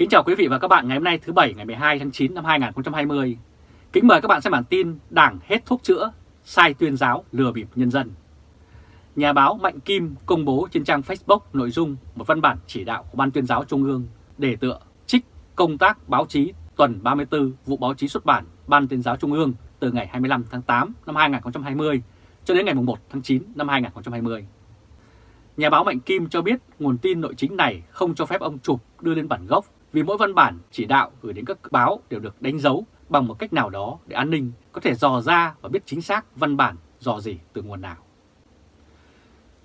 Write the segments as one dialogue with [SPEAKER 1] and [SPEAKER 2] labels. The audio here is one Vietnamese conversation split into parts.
[SPEAKER 1] Kính chào quý vị và các bạn ngày hôm nay thứ Bảy ngày 12 tháng 9 năm 2020. Kính mời các bạn xem bản tin Đảng hết thuốc chữa, sai tuyên giáo lừa bịp nhân dân. Nhà báo Mạnh Kim công bố trên trang Facebook nội dung một văn bản chỉ đạo của Ban tuyên giáo Trung ương để tựa trích công tác báo chí tuần 34 vụ báo chí xuất bản Ban tuyên giáo Trung ương từ ngày 25 tháng 8 năm 2020 cho đến ngày 1 tháng 9 năm 2020. Nhà báo Mạnh Kim cho biết nguồn tin nội chính này không cho phép ông chụp đưa lên bản gốc vì mỗi văn bản chỉ đạo gửi đến các báo đều được đánh dấu bằng một cách nào đó để an ninh có thể dò ra và biết chính xác văn bản dò gì từ nguồn nào.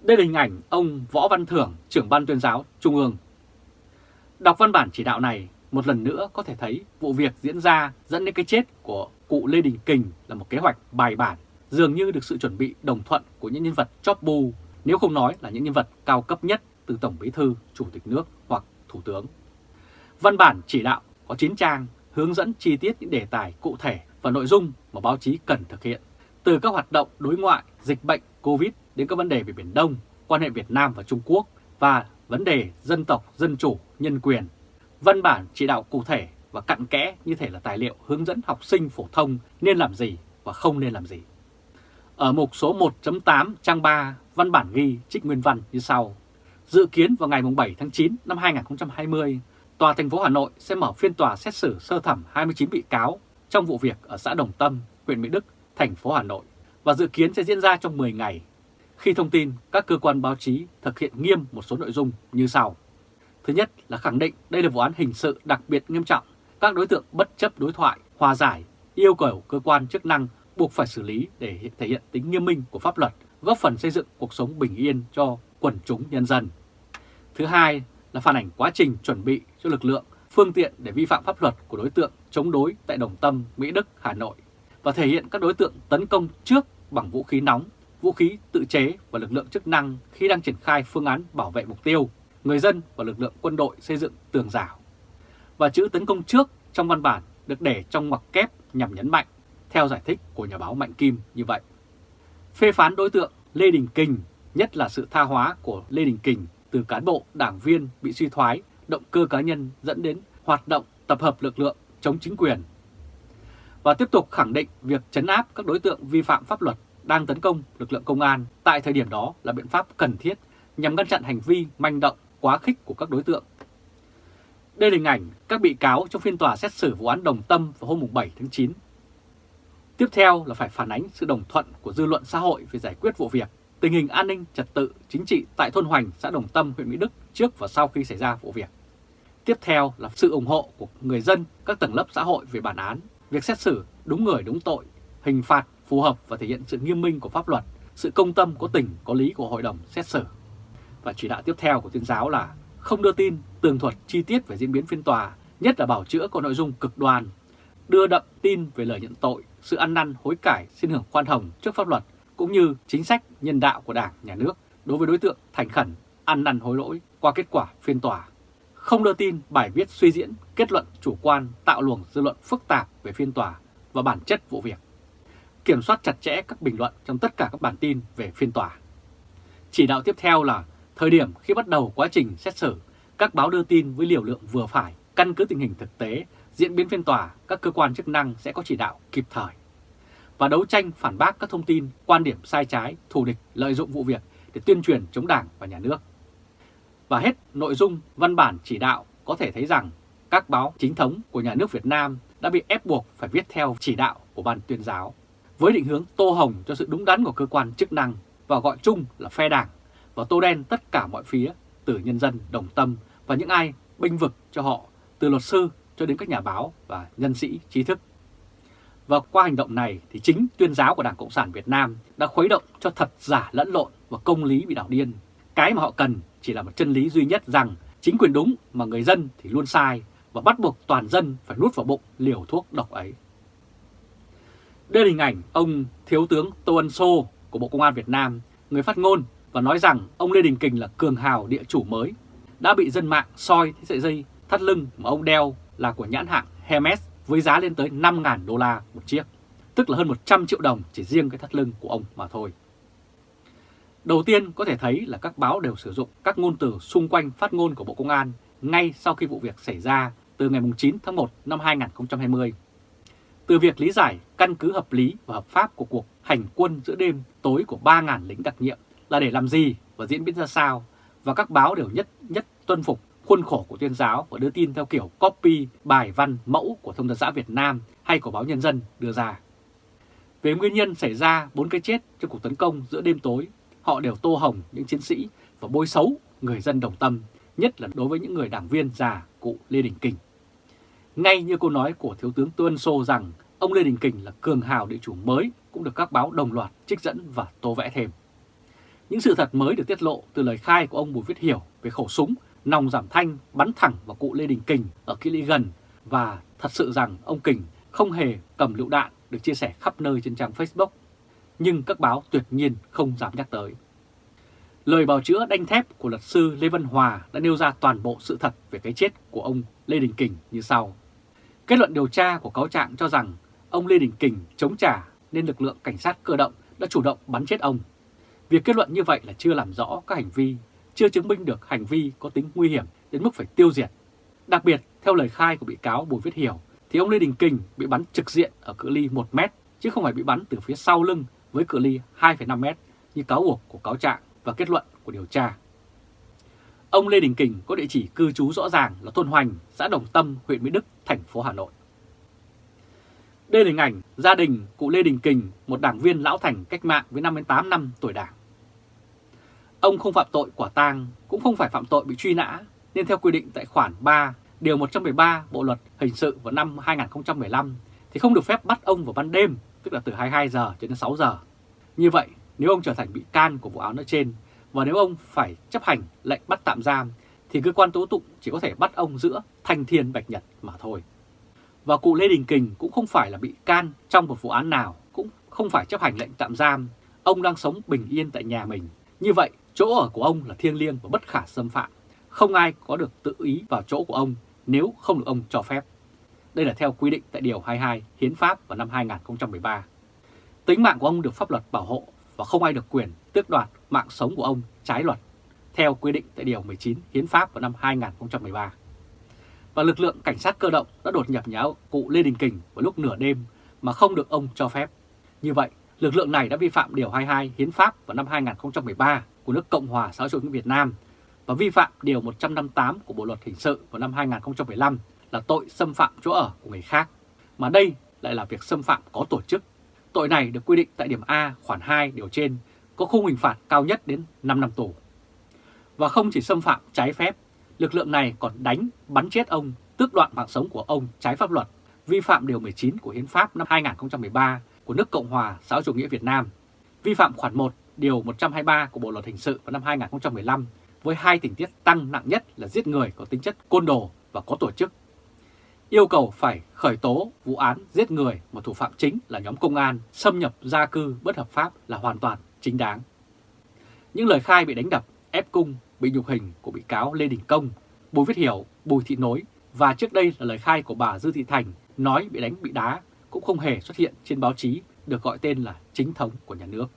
[SPEAKER 1] Đây là hình ảnh ông Võ Văn Thưởng, trưởng ban tuyên giáo Trung ương. Đọc văn bản chỉ đạo này, một lần nữa có thể thấy vụ việc diễn ra dẫn đến cái chết của cụ Lê Đình Kình là một kế hoạch bài bản, dường như được sự chuẩn bị đồng thuận của những nhân vật chóp bu, nếu không nói là những nhân vật cao cấp nhất từ Tổng Bí Thư, Chủ tịch nước hoặc Thủ tướng. Văn bản chỉ đạo có 9 trang hướng dẫn chi tiết những đề tài cụ thể và nội dung mà báo chí cần thực hiện, từ các hoạt động đối ngoại, dịch bệnh, Covid đến các vấn đề về Biển Đông, quan hệ Việt Nam và Trung Quốc và vấn đề dân tộc, dân chủ, nhân quyền. Văn bản chỉ đạo cụ thể và cặn kẽ như thể là tài liệu hướng dẫn học sinh phổ thông nên làm gì và không nên làm gì. Ở mục số 1.8 trang 3, văn bản ghi trích nguyên văn như sau. Dự kiến vào ngày 7 tháng 9 năm 2020, Tòa thành phố Hà Nội sẽ mở phiên tòa xét xử sơ thẩm 29 bị cáo trong vụ việc ở xã Đồng Tâm, huyện Mỹ Đức, thành phố Hà Nội và dự kiến sẽ diễn ra trong 10 ngày. Khi thông tin, các cơ quan báo chí thực hiện nghiêm một số nội dung như sau. Thứ nhất là khẳng định đây là vụ án hình sự đặc biệt nghiêm trọng, các đối tượng bất chấp đối thoại, hòa giải, yêu cầu cơ quan chức năng buộc phải xử lý để thể hiện tính nghiêm minh của pháp luật, góp phần xây dựng cuộc sống bình yên cho quần chúng nhân dân. Thứ hai là phản ảnh quá trình chuẩn bị cho lực lượng, phương tiện để vi phạm pháp luật của đối tượng chống đối tại Đồng Tâm, Mỹ Đức, Hà Nội và thể hiện các đối tượng tấn công trước bằng vũ khí nóng, vũ khí tự chế và lực lượng chức năng khi đang triển khai phương án bảo vệ mục tiêu, người dân và lực lượng quân đội xây dựng tường rào. Và chữ tấn công trước trong văn bản được để trong ngoặc kép nhằm nhấn mạnh, theo giải thích của nhà báo Mạnh Kim như vậy. Phê phán đối tượng Lê Đình Kình, nhất là sự tha hóa của Lê Đình Kình từ cán bộ, đảng viên bị suy thoái, động cơ cá nhân dẫn đến hoạt động tập hợp lực lượng chống chính quyền. Và tiếp tục khẳng định việc chấn áp các đối tượng vi phạm pháp luật đang tấn công lực lượng công an tại thời điểm đó là biện pháp cần thiết nhằm ngăn chặn hành vi manh động quá khích của các đối tượng. Đây là hình ảnh các bị cáo trong phiên tòa xét xử vụ án Đồng Tâm vào hôm 7 tháng 9. Tiếp theo là phải phản ánh sự đồng thuận của dư luận xã hội về giải quyết vụ việc tình hình an ninh trật tự chính trị tại thôn Hoành, xã Đồng Tâm, huyện Mỹ Đức trước và sau khi xảy ra vụ việc. Tiếp theo là sự ủng hộ của người dân, các tầng lớp xã hội về bản án, việc xét xử đúng người đúng tội, hình phạt phù hợp và thể hiện sự nghiêm minh của pháp luật, sự công tâm có tình có lý của hội đồng xét xử. Và chỉ đạo tiếp theo của tuyên giáo là không đưa tin tường thuật chi tiết về diễn biến phiên tòa, nhất là bảo chữa có nội dung cực đoan, đưa đậm tin về lời nhận tội, sự ăn năn hối cải xin hưởng khoan hồng trước pháp luật cũng như chính sách nhân đạo của Đảng, Nhà nước đối với đối tượng thành khẩn, ăn năn hối lỗi qua kết quả phiên tòa. Không đưa tin bài viết suy diễn, kết luận chủ quan tạo luồng dư luận phức tạp về phiên tòa và bản chất vụ việc. Kiểm soát chặt chẽ các bình luận trong tất cả các bản tin về phiên tòa. Chỉ đạo tiếp theo là thời điểm khi bắt đầu quá trình xét xử, các báo đưa tin với liều lượng vừa phải, căn cứ tình hình thực tế, diễn biến phiên tòa, các cơ quan chức năng sẽ có chỉ đạo kịp thời và đấu tranh phản bác các thông tin, quan điểm sai trái, thù địch, lợi dụng vụ việc để tuyên truyền chống đảng và nhà nước. Và hết nội dung văn bản chỉ đạo có thể thấy rằng các báo chính thống của nhà nước Việt Nam đã bị ép buộc phải viết theo chỉ đạo của ban tuyên giáo, với định hướng tô hồng cho sự đúng đắn của cơ quan chức năng và gọi chung là phe đảng và tô đen tất cả mọi phía từ nhân dân đồng tâm và những ai binh vực cho họ từ luật sư cho đến các nhà báo và nhân sĩ trí thức và qua hành động này thì chính tuyên giáo của Đảng Cộng sản Việt Nam đã khuấy động cho thật giả lẫn lộn và công lý bị đảo điên. Cái mà họ cần chỉ là một chân lý duy nhất rằng chính quyền đúng mà người dân thì luôn sai và bắt buộc toàn dân phải nuốt vào bụng liều thuốc độc ấy. Đây là hình ảnh ông Thiếu tướng Tô Ân Sô của Bộ Công an Việt Nam, người phát ngôn và nói rằng ông Lê Đình Kình là cường hào địa chủ mới, đã bị dân mạng soi thấy sợi dây thắt lưng mà ông đeo là của nhãn hạng Hermes với giá lên tới 5.000 đô la một chiếc, tức là hơn 100 triệu đồng chỉ riêng cái thắt lưng của ông mà thôi. Đầu tiên có thể thấy là các báo đều sử dụng các ngôn từ xung quanh phát ngôn của Bộ Công an ngay sau khi vụ việc xảy ra từ ngày 9 tháng 1 năm 2020. Từ việc lý giải căn cứ hợp lý và hợp pháp của cuộc hành quân giữa đêm tối của 3.000 lính đặc nhiệm là để làm gì và diễn biến ra sao, và các báo đều nhất nhất tuân phục khuôn khổ của tuyên giáo và đưa tin theo kiểu copy bài văn mẫu của Thông tấn xã Việt Nam hay của báo Nhân dân đưa ra. Về nguyên nhân xảy ra bốn cái chết trong cuộc tấn công giữa đêm tối, họ đều tô hồng những chiến sĩ và bôi xấu người dân đồng tâm, nhất là đối với những người đảng viên già cụ Lê Đình Kình. Ngay như câu nói của Thiếu tướng Tuân Sô rằng ông Lê Đình Kình là cường hào địa chủ mới cũng được các báo đồng loạt trích dẫn và tô vẽ thêm. Những sự thật mới được tiết lộ từ lời khai của ông Bùi Viết Hiểu về khẩu súng nòng giảm thanh bắn thẳng vào cụ Lê Đình Kình ở kỹ lý gần và thật sự rằng ông Kình không hề cầm lựu đạn được chia sẻ khắp nơi trên trang Facebook, nhưng các báo tuyệt nhiên không dám nhắc tới. Lời bào chữa đanh thép của luật sư Lê Văn Hòa đã nêu ra toàn bộ sự thật về cái chết của ông Lê Đình Kình như sau. Kết luận điều tra của cáo trạng cho rằng ông Lê Đình Kình chống trả nên lực lượng cảnh sát cơ động đã chủ động bắn chết ông. Việc kết luận như vậy là chưa làm rõ các hành vi, chưa chứng minh được hành vi có tính nguy hiểm đến mức phải tiêu diệt. Đặc biệt, theo lời khai của bị cáo Bùi Viết Hiểu, thì ông Lê Đình Kình bị bắn trực diện ở cự ly 1 mét, chứ không phải bị bắn từ phía sau lưng với cự ly 2,5 mét như cáo buộc của cáo trạng và kết luận của điều tra. Ông Lê Đình Kình có địa chỉ cư trú rõ ràng là thôn Hoành, xã Đồng Tâm, huyện Mỹ Đức, thành phố Hà Nội. Đây là hình ảnh gia đình cụ Lê Đình Kình, một đảng viên lão thành cách mạng với 58 năm tuổi đảng. Ông không phạm tội quả tang, cũng không phải phạm tội bị truy nã, nên theo quy định tại khoản 3, điều 113 Bộ Luật Hình sự vào năm 2015 thì không được phép bắt ông vào ban đêm, tức là từ 22 giờ cho đến 6 giờ. Như vậy, nếu ông trở thành bị can của vụ án nói trên và nếu ông phải chấp hành lệnh bắt tạm giam thì cơ quan tố tụng chỉ có thể bắt ông giữa thanh thiên bạch nhật mà thôi. Và cụ Lê Đình Kình cũng không phải là bị can trong một vụ án nào, cũng không phải chấp hành lệnh tạm giam. Ông đang sống bình yên tại nhà mình. Như vậy, chỗ ở của ông là thiêng liêng và bất khả xâm phạm. Không ai có được tự ý vào chỗ của ông nếu không được ông cho phép. Đây là theo quy định tại Điều 22 Hiến pháp vào năm 2013. Tính mạng của ông được pháp luật bảo hộ và không ai được quyền tước đoạt mạng sống của ông trái luật, theo quy định tại Điều 19 Hiến pháp vào năm 2013. Và lực lượng cảnh sát cơ động đã đột nhập nhà cụ Lê Đình Kình vào lúc nửa đêm mà không được ông cho phép. Như vậy, lực lượng này đã vi phạm Điều 22 Hiến pháp vào năm 2013 của nước Cộng hòa xã hội chủ nghĩa Việt Nam và vi phạm Điều 158 của Bộ Luật Hình sự vào năm 2015 là tội xâm phạm chỗ ở của người khác, mà đây lại là việc xâm phạm có tổ chức. Tội này được quy định tại điểm A khoản 2 điều trên có khung hình phạt cao nhất đến 5 năm tù. Và không chỉ xâm phạm trái phép, lực lượng này còn đánh, bắn chết ông, tước đoạn mạng sống của ông trái pháp luật, vi phạm Điều 19 của Hiến pháp năm 2013 của nước Cộng hòa xã hội chủ nghĩa Việt Nam, vi phạm khoản 1 Điều 123 của Bộ Luật Hình sự vào năm 2015 với hai tình tiết tăng nặng nhất là giết người có tính chất côn đồ và có tổ chức. Yêu cầu phải khởi tố vụ án giết người mà thủ phạm chính là nhóm công an xâm nhập gia cư bất hợp pháp là hoàn toàn chính đáng. Những lời khai bị đánh đập, ép cung, bị nhục hình của bị cáo Lê Đình Công, Bùi Viết Hiểu, Bùi Thị Nối và trước đây là lời khai của bà Dư Thị Thành nói bị đánh bị đá cũng không hề xuất hiện trên báo chí được gọi tên là chính thống của nhà nước.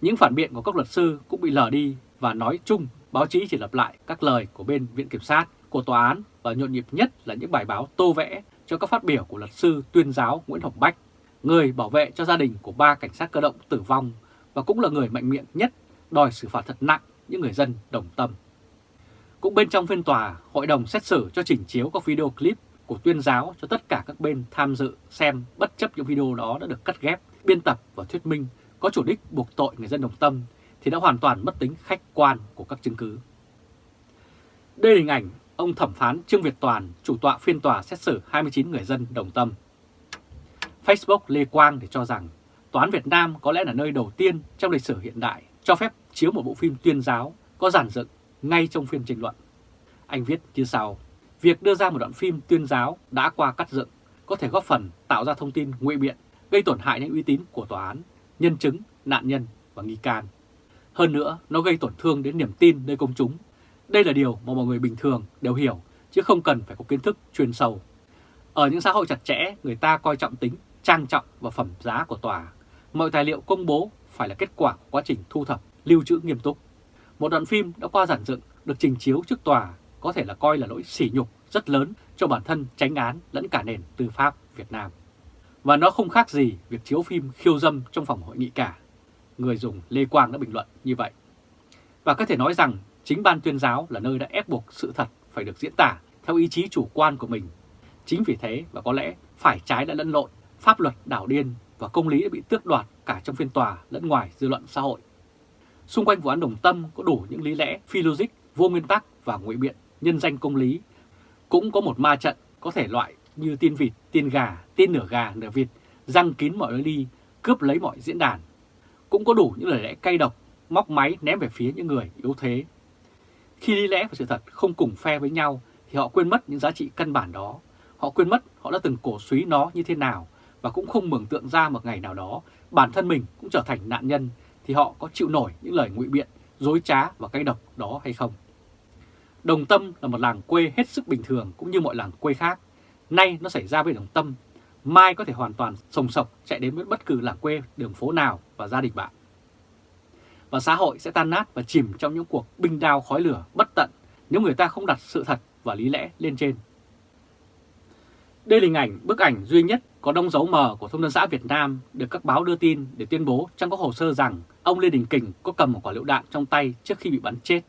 [SPEAKER 1] Những phản biện của các luật sư cũng bị lờ đi và nói chung báo chí chỉ lặp lại các lời của bên Viện Kiểm sát, của Tòa án và nhộn nhịp nhất là những bài báo tô vẽ cho các phát biểu của luật sư tuyên giáo Nguyễn Hồng Bách, người bảo vệ cho gia đình của ba cảnh sát cơ động tử vong và cũng là người mạnh miệng nhất đòi xử phạt thật nặng những người dân đồng tâm. Cũng bên trong phiên tòa, hội đồng xét xử cho chỉnh chiếu các video clip của tuyên giáo cho tất cả các bên tham dự xem bất chấp những video đó đã được cắt ghép, biên tập và thuyết minh có chủ đích buộc tội người dân đồng tâm thì đã hoàn toàn mất tính khách quan của các chứng cứ. Đây là hình ảnh ông thẩm phán Trương Việt Toàn, chủ tọa phiên tòa xét xử 29 người dân đồng tâm. Facebook Lê Quang để cho rằng Tòa án Việt Nam có lẽ là nơi đầu tiên trong lịch sử hiện đại cho phép chiếu một bộ phim tuyên giáo có giản dựng ngay trong phiên tranh luận. Anh viết như sau, việc đưa ra một đoạn phim tuyên giáo đã qua cắt dựng có thể góp phần tạo ra thông tin ngụy biện, gây tổn hại đến uy tín của tòa án, nhân chứng, nạn nhân và nghi can. Hơn nữa, nó gây tổn thương đến niềm tin nơi công chúng. Đây là điều mà mọi người bình thường đều hiểu, chứ không cần phải có kiến thức chuyên sâu. Ở những xã hội chặt chẽ, người ta coi trọng tính, trang trọng và phẩm giá của tòa. Mọi tài liệu công bố phải là kết quả của quá trình thu thập, lưu trữ nghiêm túc. Một đoạn phim đã qua giản dựng, được trình chiếu trước tòa có thể là coi là lỗi sỉ nhục rất lớn cho cho bản thân tránh án lẫn cả nền tư pháp Việt Nam. Và nó không khác gì việc chiếu phim khiêu dâm trong phòng hội nghị cả. Người dùng Lê Quang đã bình luận như vậy. Và có thể nói rằng chính ban tuyên giáo là nơi đã ép buộc sự thật phải được diễn tả theo ý chí chủ quan của mình. Chính vì thế và có lẽ phải trái đã lẫn lộn, pháp luật đảo điên và công lý đã bị tước đoạt cả trong phiên tòa lẫn ngoài dư luận xã hội. Xung quanh vụ án Đồng Tâm có đủ những lý lẽ phi logic, vô nguyên tắc và ngụy biện, nhân danh công lý. Cũng có một ma trận có thể loại như tin vịt, tin gà, tin nửa gà, nửa vịt, răng kín mọi lối đi, cướp lấy mọi diễn đàn. Cũng có đủ những lời lẽ cay độc, móc máy ném về phía những người yếu thế. Khi lý lẽ và sự thật không cùng phe với nhau thì họ quên mất những giá trị căn bản đó. Họ quên mất họ đã từng cổ suý nó như thế nào và cũng không mường tượng ra một ngày nào đó bản thân mình cũng trở thành nạn nhân thì họ có chịu nổi những lời ngụy biện, dối trá và cay độc đó hay không. Đồng Tâm là một làng quê hết sức bình thường cũng như mọi làng quê khác. Nay nó xảy ra với Đồng Tâm, mai có thể hoàn toàn sồng sọc chạy đến với bất cứ làng quê, đường phố nào và gia đình bạn. Và xã hội sẽ tan nát và chìm trong những cuộc binh đao khói lửa bất tận nếu người ta không đặt sự thật và lý lẽ lên trên. Đây là hình ảnh, bức ảnh duy nhất có đông dấu mờ của thông tấn xã Việt Nam được các báo đưa tin để tuyên bố trong các hồ sơ rằng ông Lê Đình Kình có cầm một quả lựu đạn trong tay trước khi bị bắn chết.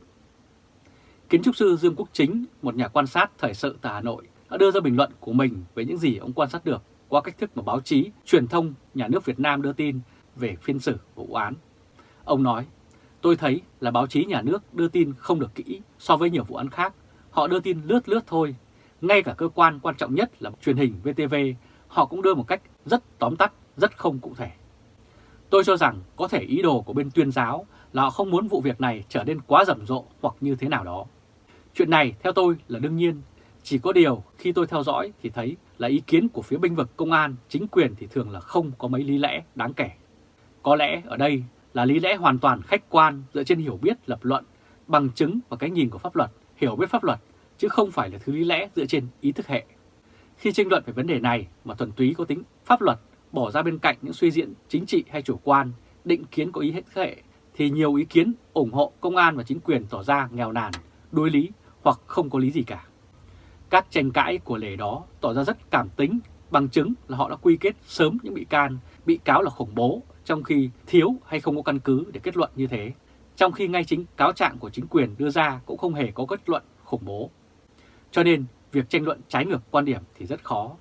[SPEAKER 1] Kiến trúc sư Dương Quốc Chính, một nhà quan sát thời sự tại Hà Nội, đã đưa ra bình luận của mình về những gì ông quan sát được qua cách thức mà báo chí, truyền thông, nhà nước Việt Nam đưa tin về phiên xử vụ án. Ông nói, tôi thấy là báo chí nhà nước đưa tin không được kỹ so với nhiều vụ án khác. Họ đưa tin lướt lướt thôi. Ngay cả cơ quan quan trọng nhất là truyền hình VTV, họ cũng đưa một cách rất tóm tắt, rất không cụ thể. Tôi cho rằng có thể ý đồ của bên tuyên giáo là họ không muốn vụ việc này trở nên quá rầm rộ hoặc như thế nào đó. Chuyện này theo tôi là đương nhiên, chỉ có điều khi tôi theo dõi thì thấy là ý kiến của phía binh vực công an, chính quyền thì thường là không có mấy lý lẽ đáng kể. Có lẽ ở đây là lý lẽ hoàn toàn khách quan dựa trên hiểu biết lập luận, bằng chứng và cái nhìn của pháp luật, hiểu biết pháp luật, chứ không phải là thứ lý lẽ dựa trên ý thức hệ. Khi tranh luận về vấn đề này mà thuần túy có tính pháp luật, bỏ ra bên cạnh những suy diễn chính trị hay chủ quan, định kiến có ý hết hệ, thì nhiều ý kiến ủng hộ công an và chính quyền tỏ ra nghèo nàn, đối lý hoặc không có lý gì cả. Các tranh cãi của lề đó tỏ ra rất cảm tính, bằng chứng là họ đã quy kết sớm những bị can, bị cáo là khủng bố, trong khi thiếu hay không có căn cứ để kết luận như thế. Trong khi ngay chính cáo trạng của chính quyền đưa ra cũng không hề có kết luận khủng bố. Cho nên việc tranh luận trái ngược quan điểm thì rất khó.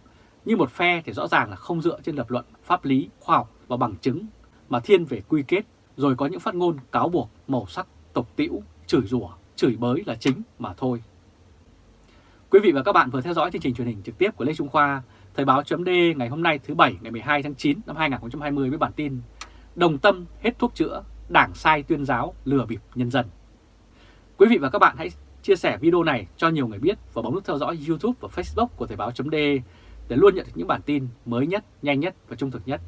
[SPEAKER 1] Như một phe thì rõ ràng là không dựa trên lập luận pháp lý, khoa học và bằng chứng, mà thiên về quy kết, rồi có những phát ngôn cáo buộc, màu sắc, tục tĩu, chửi rủa, chửi bới là chính mà thôi. Quý vị và các bạn vừa theo dõi chương trình truyền hình trực tiếp của Lê Trung Khoa, Thời báo chấm ngày hôm nay thứ Bảy ngày 12 tháng 9 năm 2020 với bản tin Đồng tâm hết thuốc chữa, đảng sai tuyên giáo lừa bịp nhân dân. Quý vị và các bạn hãy chia sẻ video này cho nhiều người biết và bấm nút theo dõi YouTube và Facebook của Thời báo.de để luôn nhận được những bản tin mới nhất, nhanh nhất và trung thực nhất.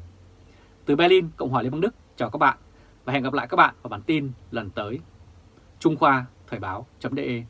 [SPEAKER 1] Từ Berlin, Cộng hòa Liên bang Đức, chào các bạn và hẹn gặp lại các bạn vào bản tin lần tới. Trung Khoa Thời báo.de